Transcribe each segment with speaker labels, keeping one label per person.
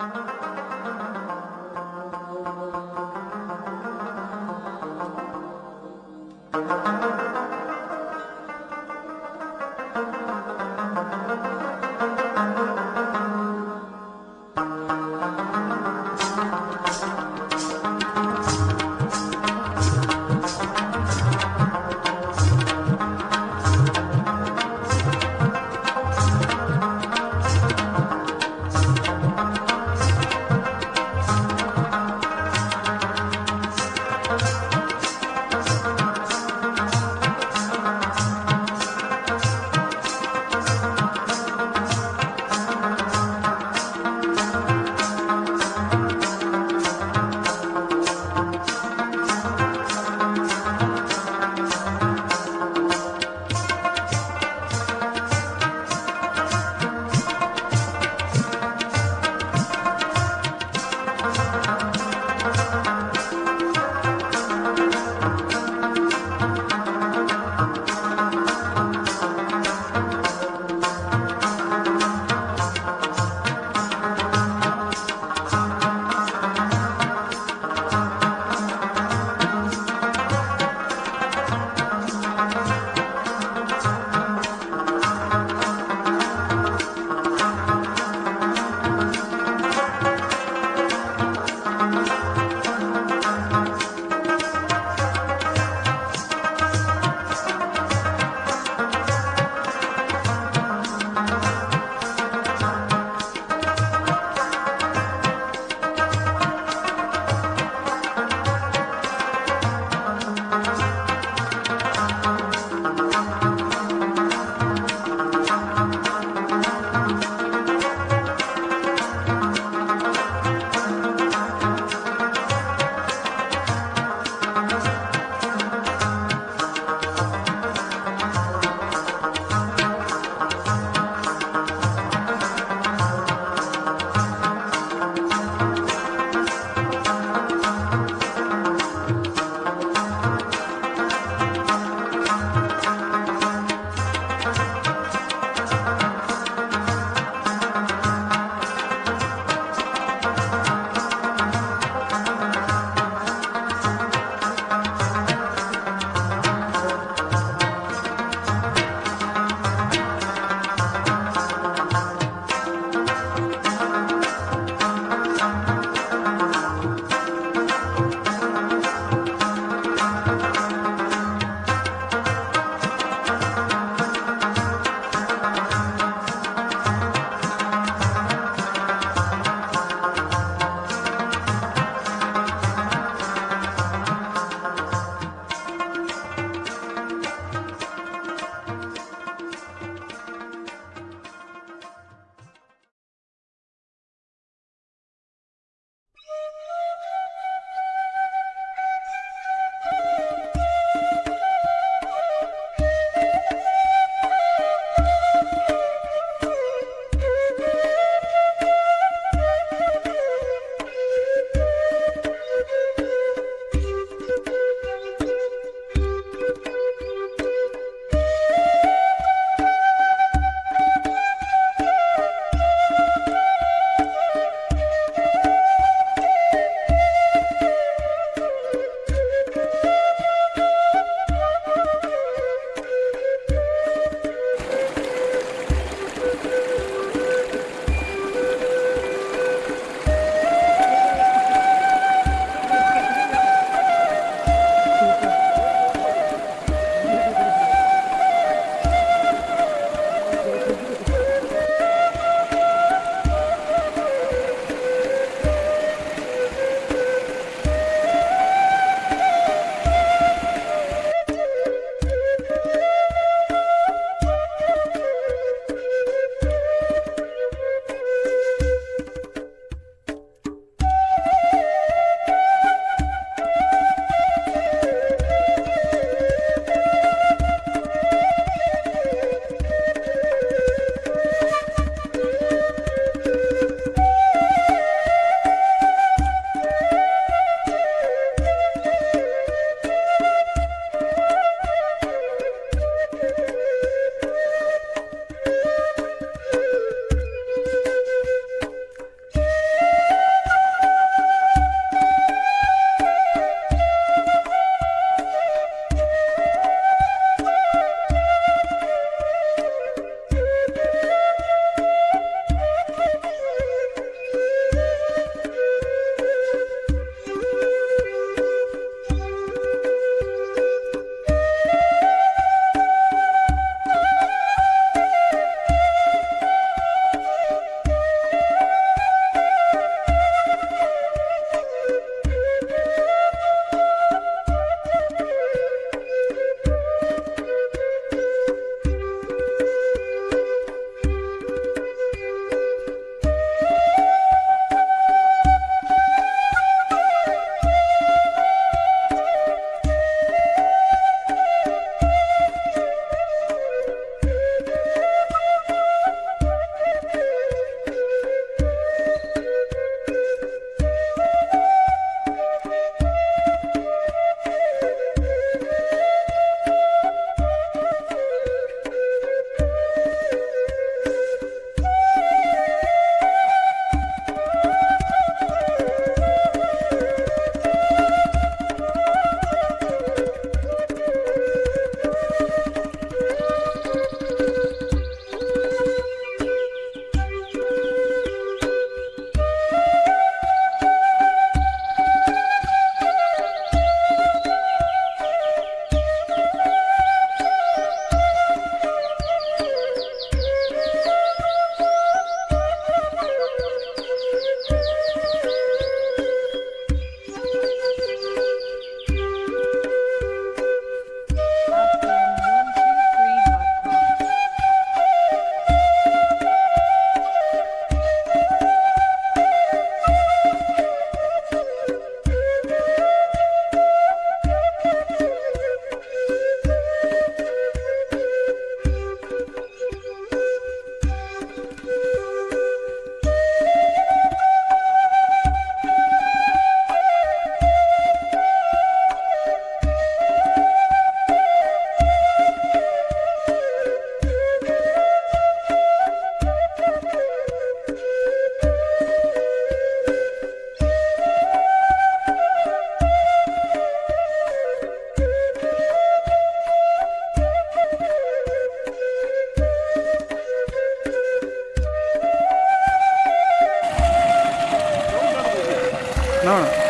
Speaker 1: Thank you. Sayonara.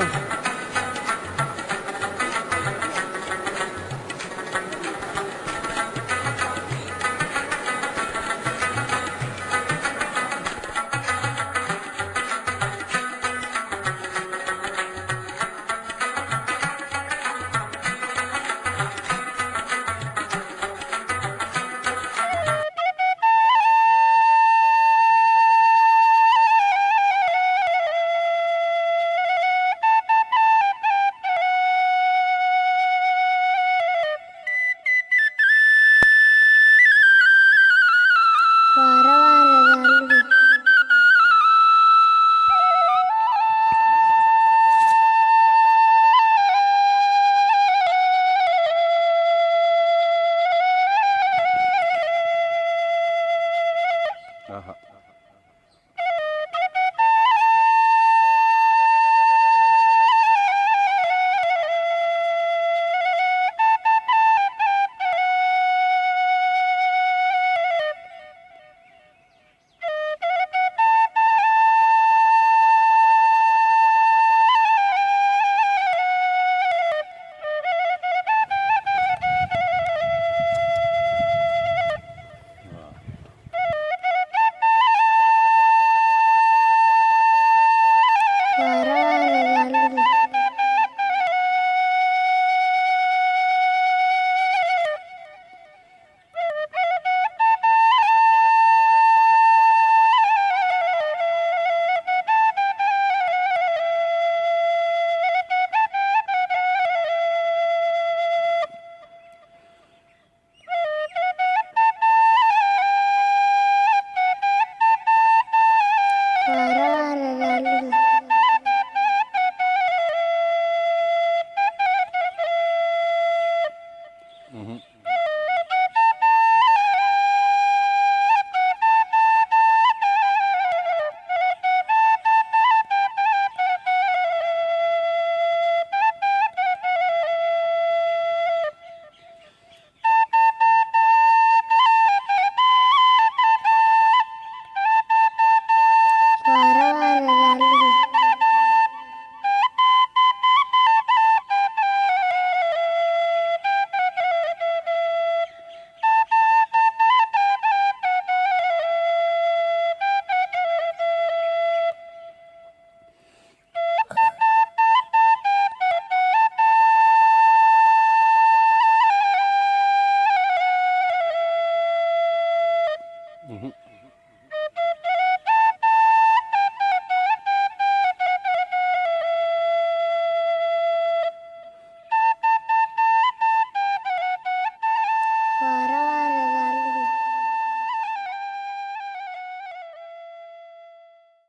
Speaker 1: Huh.